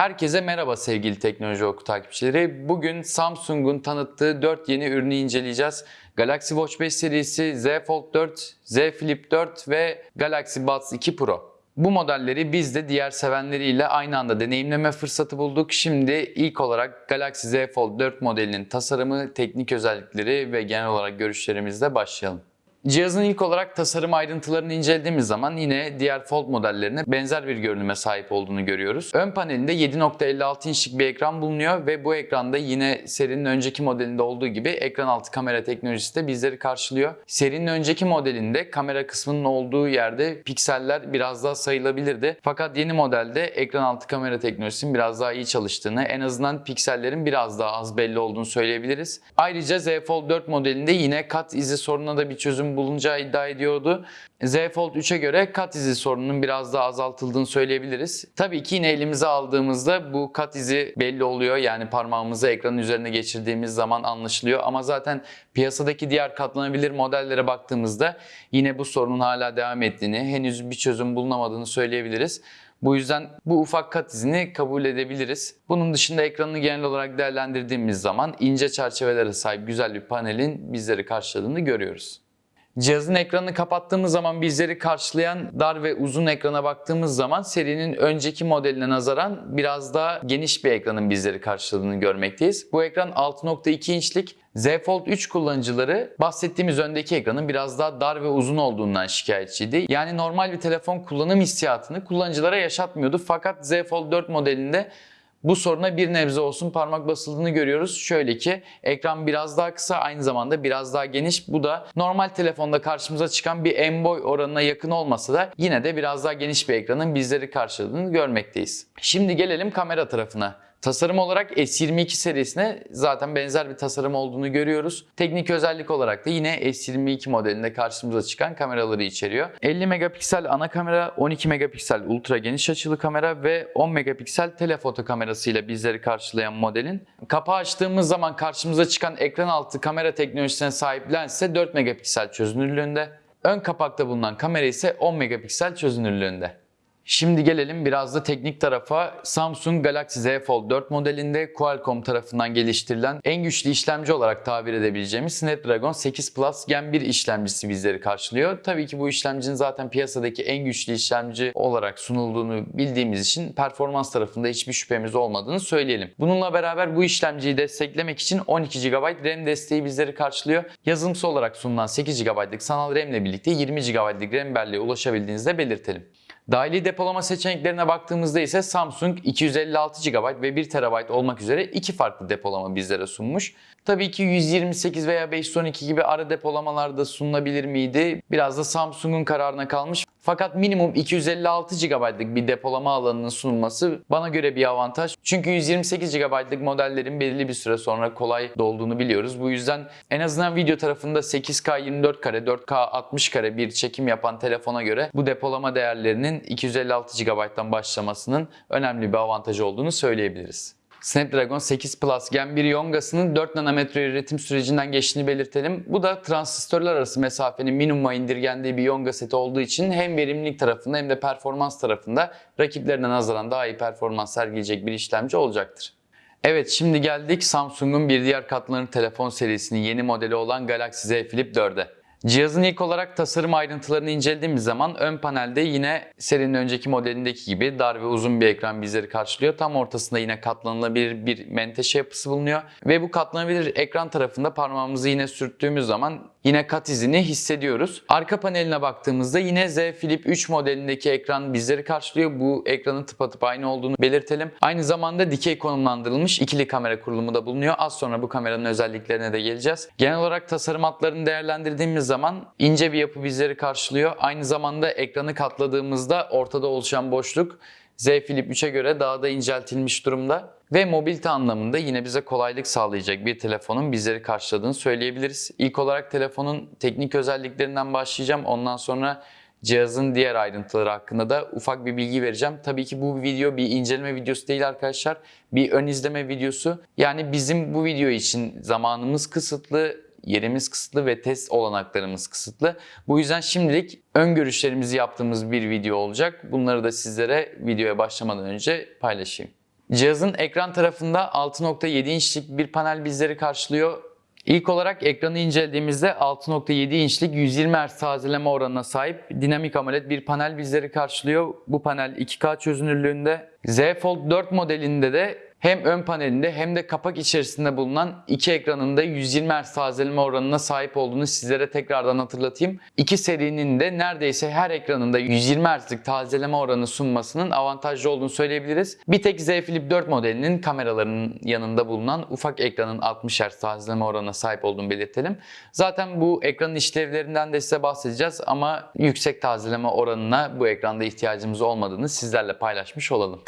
Herkese merhaba sevgili Teknoloji Oku takipçileri. Bugün Samsung'un tanıttığı 4 yeni ürünü inceleyeceğiz. Galaxy Watch 5 serisi, Z Fold 4, Z Flip 4 ve Galaxy Buds 2 Pro. Bu modelleri biz de diğer sevenleriyle aynı anda deneyimleme fırsatı bulduk. Şimdi ilk olarak Galaxy Z Fold 4 modelinin tasarımı, teknik özellikleri ve genel olarak görüşlerimizle başlayalım. Cihazın ilk olarak tasarım ayrıntılarını incelediğimiz zaman yine diğer Fold modellerine benzer bir görünüme sahip olduğunu görüyoruz. Ön panelinde 7.56 inçlik bir ekran bulunuyor ve bu ekranda yine serinin önceki modelinde olduğu gibi ekran altı kamera teknolojisi de bizleri karşılıyor. Serinin önceki modelinde kamera kısmının olduğu yerde pikseller biraz daha sayılabilirdi. Fakat yeni modelde ekran altı kamera teknolojisinin biraz daha iyi çalıştığını, en azından piksellerin biraz daha az belli olduğunu söyleyebiliriz. Ayrıca Z Fold 4 modelinde yine kat izi sorununa da bir çözüm bulunacağı iddia ediyordu. Z Fold 3'e göre kat izi sorununun biraz daha azaltıldığını söyleyebiliriz. Tabii ki yine elimize aldığımızda bu kat izi belli oluyor. Yani parmağımızı ekranın üzerine geçirdiğimiz zaman anlaşılıyor. Ama zaten piyasadaki diğer katlanabilir modellere baktığımızda yine bu sorunun hala devam ettiğini, henüz bir çözüm bulunamadığını söyleyebiliriz. Bu yüzden bu ufak kat izini kabul edebiliriz. Bunun dışında ekranını genel olarak değerlendirdiğimiz zaman ince çerçevelere sahip güzel bir panelin bizleri karşıladığını görüyoruz. Cihazın ekranını kapattığımız zaman bizleri karşılayan dar ve uzun ekrana baktığımız zaman serinin önceki modeline nazaran biraz daha geniş bir ekranın bizleri karşıladığını görmekteyiz. Bu ekran 6.2 inçlik Z Fold 3 kullanıcıları bahsettiğimiz öndeki ekranın biraz daha dar ve uzun olduğundan şikayetçiydi. Yani normal bir telefon kullanım hissiyatını kullanıcılara yaşatmıyordu. Fakat Z Fold 4 modelinde bu soruna bir nebze olsun parmak basıldığını görüyoruz. Şöyle ki ekran biraz daha kısa aynı zamanda biraz daha geniş. Bu da normal telefonda karşımıza çıkan bir en boy oranına yakın olmasa da yine de biraz daha geniş bir ekranın bizleri karşıladığını görmekteyiz. Şimdi gelelim kamera tarafına. Tasarım olarak S22 serisine zaten benzer bir tasarım olduğunu görüyoruz. Teknik özellik olarak da yine S22 modelinde karşımıza çıkan kameraları içeriyor. 50 megapiksel ana kamera, 12 megapiksel ultra geniş açılı kamera ve 10 megapiksel telefoto kamerasıyla bizleri karşılayan modelin. Kapağı açtığımız zaman karşımıza çıkan ekran altı kamera teknolojisine sahip lens ise 4 megapiksel çözünürlüğünde. Ön kapakta bulunan kamera ise 10 megapiksel çözünürlüğünde. Şimdi gelelim biraz da teknik tarafa. Samsung Galaxy Z Fold 4 modelinde Qualcomm tarafından geliştirilen en güçlü işlemci olarak tabir edebileceğimiz Snapdragon 8 Plus Gen 1 işlemcisi bizleri karşılıyor. Tabii ki bu işlemcinin zaten piyasadaki en güçlü işlemci olarak sunulduğunu bildiğimiz için performans tarafında hiçbir şüphemiz olmadığını söyleyelim. Bununla beraber bu işlemciyi desteklemek için 12 GB RAM desteği bizleri karşılıyor. Yazılımsal olarak sunulan 8 GB'lık sanal RAM ile birlikte 20 GB'lık RAM belleğe ulaşabildiğinizi de belirtelim. Dahili depolama seçeneklerine baktığımızda ise Samsung 256 GB ve 1 TB olmak üzere iki farklı depolama bizlere sunmuş. Tabii ki 128 veya 512 gibi ara depolamalar da sunulabilir miydi? Biraz da Samsung'un kararına kalmış. Fakat minimum 256 GB'lık bir depolama alanının sunulması bana göre bir avantaj. Çünkü 128 GB'lık modellerin belirli bir süre sonra kolay dolduğunu biliyoruz. Bu yüzden en azından video tarafında 8K 24 kare, 4K 60 kare bir çekim yapan telefona göre bu depolama değerlerinin 256 GB'dan başlamasının önemli bir avantajı olduğunu söyleyebiliriz. Snapdragon 8 Plus Gen 1 Yonga'sının 4 nanometre üretim sürecinden geçtiğini belirtelim. Bu da transistörler arası mesafenin minimuma indirgendiği bir Yonga seti olduğu için hem verimlilik tarafında hem de performans tarafında rakiplerine nazaran daha iyi performans sergileyecek bir işlemci olacaktır. Evet şimdi geldik Samsung'un bir diğer katlanır telefon serisinin yeni modeli olan Galaxy Z Flip 4'e. Cihazın ilk olarak tasarım ayrıntılarını incelediğimiz zaman ön panelde yine serinin önceki modelindeki gibi dar ve uzun bir ekran bizleri karşılıyor. Tam ortasında yine katlanılabilir bir menteşe yapısı bulunuyor. Ve bu katlanabilir ekran tarafında parmağımızı yine sürttüğümüz zaman yine kat izini hissediyoruz. Arka paneline baktığımızda yine Z Flip 3 modelindeki ekran bizleri karşılıyor. Bu ekranın tıpatıp aynı olduğunu belirtelim. Aynı zamanda dikey konumlandırılmış ikili kamera kurulumu da bulunuyor. Az sonra bu kameranın özelliklerine de geleceğiz. Genel olarak tasarım hatlarını değerlendirdiğimiz zaman ince bir yapı bizleri karşılıyor. Aynı zamanda ekranı katladığımızda ortada oluşan boşluk Z Flip 3'e göre daha da inceltilmiş durumda. Ve mobilite anlamında yine bize kolaylık sağlayacak bir telefonun bizleri karşıladığını söyleyebiliriz. İlk olarak telefonun teknik özelliklerinden başlayacağım. Ondan sonra cihazın diğer ayrıntıları hakkında da ufak bir bilgi vereceğim. Tabii ki bu video bir inceleme videosu değil arkadaşlar. Bir ön izleme videosu. Yani bizim bu video için zamanımız kısıtlı, yerimiz kısıtlı ve test olanaklarımız kısıtlı. Bu yüzden şimdilik ön görüşlerimizi yaptığımız bir video olacak. Bunları da sizlere videoya başlamadan önce paylaşayım. Cihazın ekran tarafında 6.7 inçlik bir panel bizleri karşılıyor. İlk olarak ekranı incelediğimizde 6.7 inçlik 120 Hz tazeleme oranına sahip dinamik AMOLED bir panel bizleri karşılıyor. Bu panel 2K çözünürlüğünde. Z Fold 4 modelinde de hem ön panelinde hem de kapak içerisinde bulunan iki ekranında 120 Hz tazeleme oranına sahip olduğunu sizlere tekrardan hatırlatayım. İki serinin de neredeyse her ekranında 120 Hz'lik tazeleme oranı sunmasının avantajlı olduğunu söyleyebiliriz. Bir tek Z Flip 4 modelinin kameralarının yanında bulunan ufak ekranın 60 Hz tazeleme oranına sahip olduğunu belirtelim. Zaten bu ekranın işlevlerinden de size bahsedeceğiz ama yüksek tazeleme oranına bu ekranda ihtiyacımız olmadığını sizlerle paylaşmış olalım.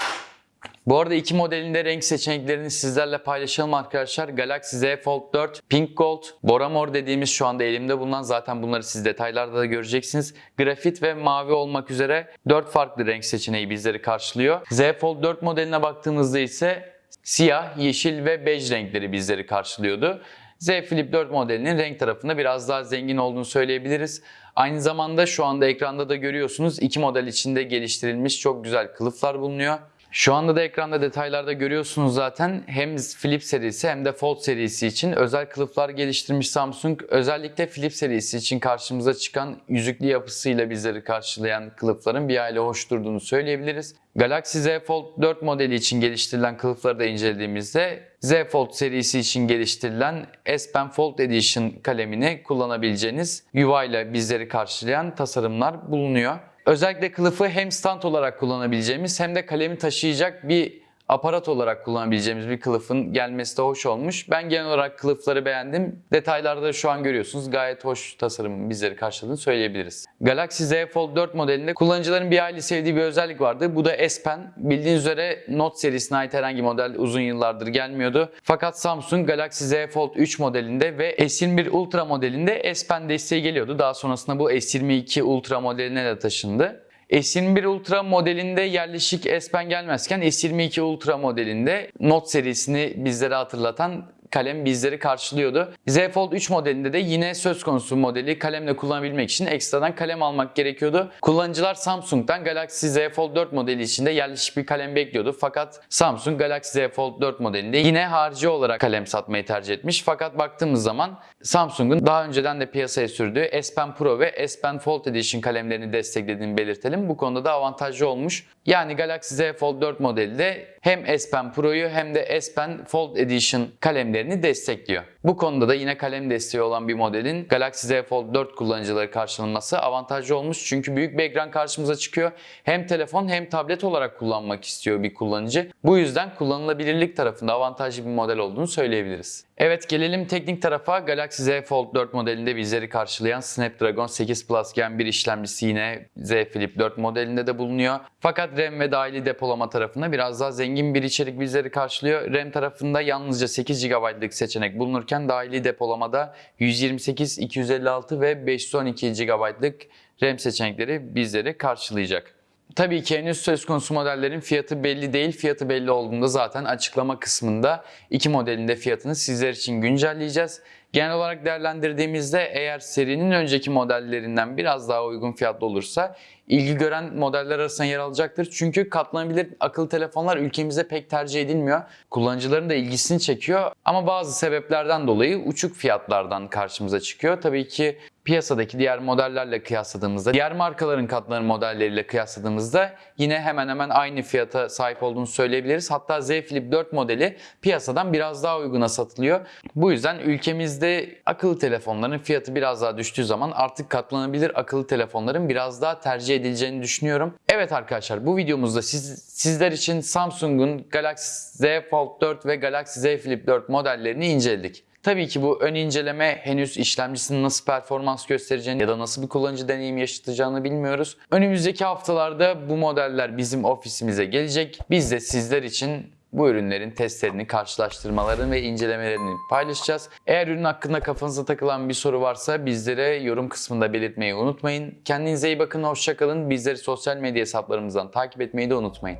Bu arada iki modelinde renk seçeneklerini sizlerle paylaşalım arkadaşlar. Galaxy Z Fold 4, Pink Gold, Bora Mor dediğimiz şu anda elimde bulunan zaten bunları siz detaylarda da göreceksiniz. Grafit ve mavi olmak üzere 4 farklı renk seçeneği bizleri karşılıyor. Z Fold 4 modeline baktığımızda ise siyah, yeşil ve bej renkleri bizleri karşılıyordu. Z Flip 4 modelinin renk tarafında biraz daha zengin olduğunu söyleyebiliriz. Aynı zamanda şu anda ekranda da görüyorsunuz iki model içinde geliştirilmiş çok güzel kılıflar bulunuyor. Şu anda da ekranda detaylarda görüyorsunuz zaten hem Flip serisi hem de Fold serisi için özel kılıflar geliştirmiş Samsung. Özellikle Flip serisi için karşımıza çıkan yüzüklü yapısıyla bizleri karşılayan kılıfların bir aile hoş durduğunu söyleyebiliriz. Galaxy Z Fold 4 modeli için geliştirilen kılıfları da incelediğimizde Z Fold serisi için geliştirilen S Pen Fold Edition kalemini kullanabileceğiniz UI ile bizleri karşılayan tasarımlar bulunuyor. Özellikle kılıfı hem stand olarak kullanabileceğimiz hem de kalemi taşıyacak bir aparat olarak kullanabileceğimiz bir kılıfın gelmesi de hoş olmuş. Ben genel olarak kılıfları beğendim. Detaylarda şu an görüyorsunuz gayet hoş tasarımın bizleri karşıladığını söyleyebiliriz. Galaxy Z Fold 4 modelinde kullanıcıların bir aile sevdiği bir özellik vardı. Bu da S Pen. Bildiğiniz üzere Note serisine ait herhangi model uzun yıllardır gelmiyordu. Fakat Samsung Galaxy Z Fold 3 modelinde ve S21 Ultra modelinde S Pen desteği geliyordu. Daha sonrasında bu S22 Ultra modeline de taşındı. S21 Ultra modelinde yerleşik S Pen gelmezken S22 Ultra modelinde Note serisini bizlere hatırlatan kalem bizleri karşılıyordu. Z Fold 3 modelinde de yine söz konusu modeli kalemle kullanabilmek için ekstradan kalem almak gerekiyordu. Kullanıcılar Samsung'dan Galaxy Z Fold 4 modeli içinde yerleşik bir kalem bekliyordu. Fakat Samsung Galaxy Z Fold 4 modelinde yine harici olarak kalem satmayı tercih etmiş. Fakat baktığımız zaman Samsung'un daha önceden de piyasaya sürdüğü S Pen Pro ve S Pen Fold Edition kalemlerini desteklediğini belirtelim. Bu konuda da avantajlı olmuş. Yani Galaxy Z Fold 4 modeli de hem S Pen Pro'yu hem de S Pen Fold Edition kalemlerini destekliyor. Bu konuda da yine kalem desteği olan bir modelin Galaxy Z Fold 4 kullanıcıları karşılanması avantajlı olmuş. Çünkü büyük bir ekran karşımıza çıkıyor. Hem telefon hem tablet olarak kullanmak istiyor bir kullanıcı. Bu yüzden kullanılabilirlik tarafında avantajlı bir model olduğunu söyleyebiliriz. Evet gelelim teknik tarafa. Galaxy Z Fold 4 modelinde bizleri karşılayan Snapdragon 8 Plus Gen 1 işlemcisi yine Z Flip 4 modelinde de bulunuyor. Fakat RAM ve dahili depolama tarafında biraz daha zengin bir içerik bizleri karşılıyor. RAM tarafında yalnızca 8 GB'lık seçenek bulunurken dahili depolamada 128, 256 ve 512 GB'lık RAM seçenekleri bizleri karşılayacak. Tabii ki henüz söz konusu modellerin fiyatı belli değil. Fiyatı belli olduğunda zaten açıklama kısmında iki modelin de fiyatını sizler için güncelleyeceğiz. Genel olarak değerlendirdiğimizde eğer serinin önceki modellerinden biraz daha uygun fiyatlı olursa ilgi gören modeller arasında yer alacaktır. Çünkü katlanabilir akıllı telefonlar ülkemizde pek tercih edilmiyor. Kullanıcıların da ilgisini çekiyor ama bazı sebeplerden dolayı uçuk fiyatlardan karşımıza çıkıyor. Tabii ki piyasadaki diğer modellerle kıyasladığımızda, diğer markaların katlanır modelleriyle kıyasladığımızda yine hemen hemen aynı fiyata sahip olduğunu söyleyebiliriz. Hatta Z Flip 4 modeli piyasadan biraz daha uyguna satılıyor. Bu yüzden ülkemizde akıllı telefonların fiyatı biraz daha düştüğü zaman artık katlanabilir akıllı telefonların biraz daha tercih edileceğini düşünüyorum. Evet arkadaşlar bu videomuzda siz, sizler için Samsung'un Galaxy Z Fold 4 ve Galaxy Z Flip 4 modellerini inceledik. Tabii ki bu ön inceleme henüz işlemcisinin nasıl performans göstereceğini ya da nasıl bir kullanıcı deneyimi yaşatacağını bilmiyoruz. Önümüzdeki haftalarda bu modeller bizim ofisimize gelecek. Biz de sizler için bu ürünlerin testlerini, karşılaştırmalarını ve incelemelerini paylaşacağız. Eğer ürün hakkında kafanıza takılan bir soru varsa bizlere yorum kısmında belirtmeyi unutmayın. Kendinize iyi bakın, hoşçakalın. Bizleri sosyal medya hesaplarımızdan takip etmeyi de unutmayın.